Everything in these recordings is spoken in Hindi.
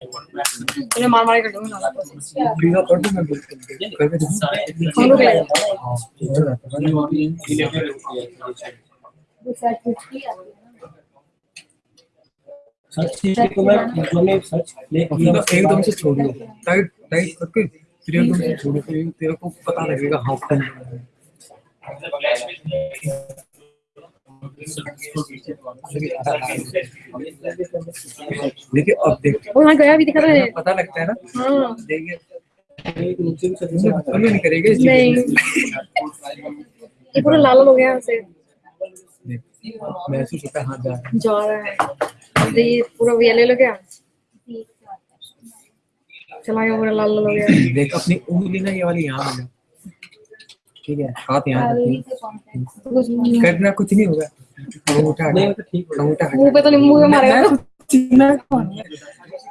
मुझे मार मार कर दूँगा नाला प्रोसेस बिना पढ़ मैं बिल्कुल करके दूँ हम लोग सर्च कीजिए तो मैं जो मैं सर्च ले मतलब एकदम से छोड़ियो टाइट टाइट करके फिर एकदम से छोड़ो फिर तेरे को पता लगेगा हाँ कौन देखिए अब देख वो गया भी दिखा रहा है। पता लगता है ना? हाँ। देखिए नहीं करेगा नहीं। ये पूरा लाल हो गया से महसूस होता है हाँ जा। रहा है जा रहा है। ये पूरा येलो लग गया चला गया पूरा लाल लाल हो गया। देख अपनी उंगली ना ये वाली यहाँ ठीक है हाथ यहाँ करना कुछ नहीं होगा।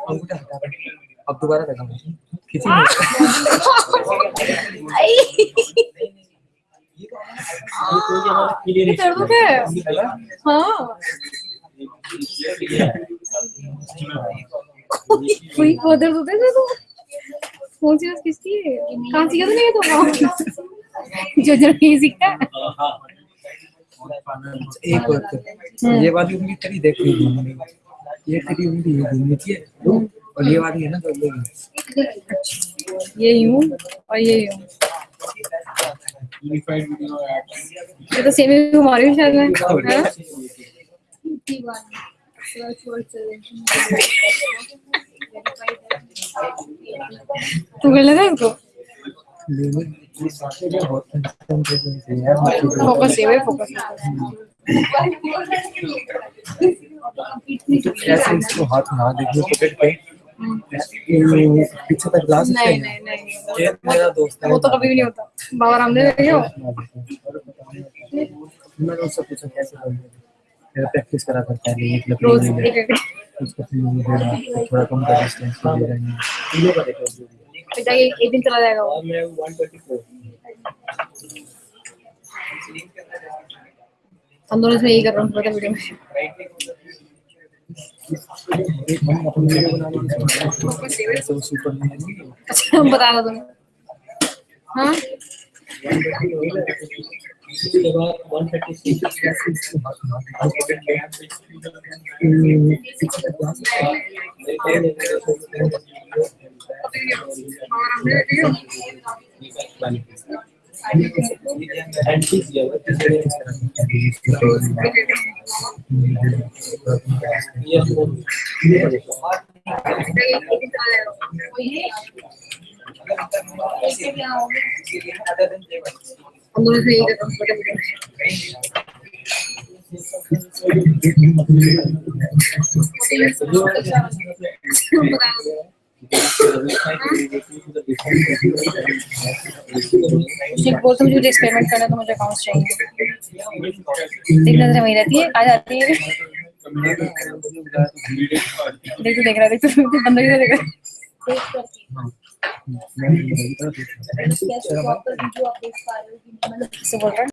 अंगूठा अब दोबारा लगा खींची ये कोई उधर उधर तो कौन सी किसकी है। कहाँ सीखा तूने ये तो जो जो नहीं सीखता एक बात ये वाली उंगली तेरी देख रही ये तेरी उंगली ये घूमनी चाहिए और ये वाली है ना तो ये यूँ और ये यूँ। ये तो सेम ही घुमा रही हूँ शायद मैं है। तू कर लेना इसको फोकस फोकस इसको हाथ ना देखिए पॉकेट पे पीछे तक ला सकते नहीं नहीं नहीं। मेरा दोस्त है वो तो कभी भी नहीं होता बाबा रामदेव देखे हो मैंने उससे पूछा कैसे करना है मेरा प्रैक्टिस करा करता है एक रोज एक एक उसको थोड़ा कम कर डिस्टेंस पे दे रहे हैं फिर जाके एक एक दिन चला जाएगा वो। मैं 124 हम दोनों इसमें यही कर रहे हैं पूरे वीडियो में। अच्छा बता रहा तुम हाँ। हम दोनों इसमें यही कर रहे रहे मुझे मुझे एक्सपेरिमेंट करना तो मुझे अकाउंट्स चाहिए। एक नज़र वही रहती है आ जाती है। देख तू देख रहा है। देख तू तू बंदा किधर देख रहा है बोल रहा है।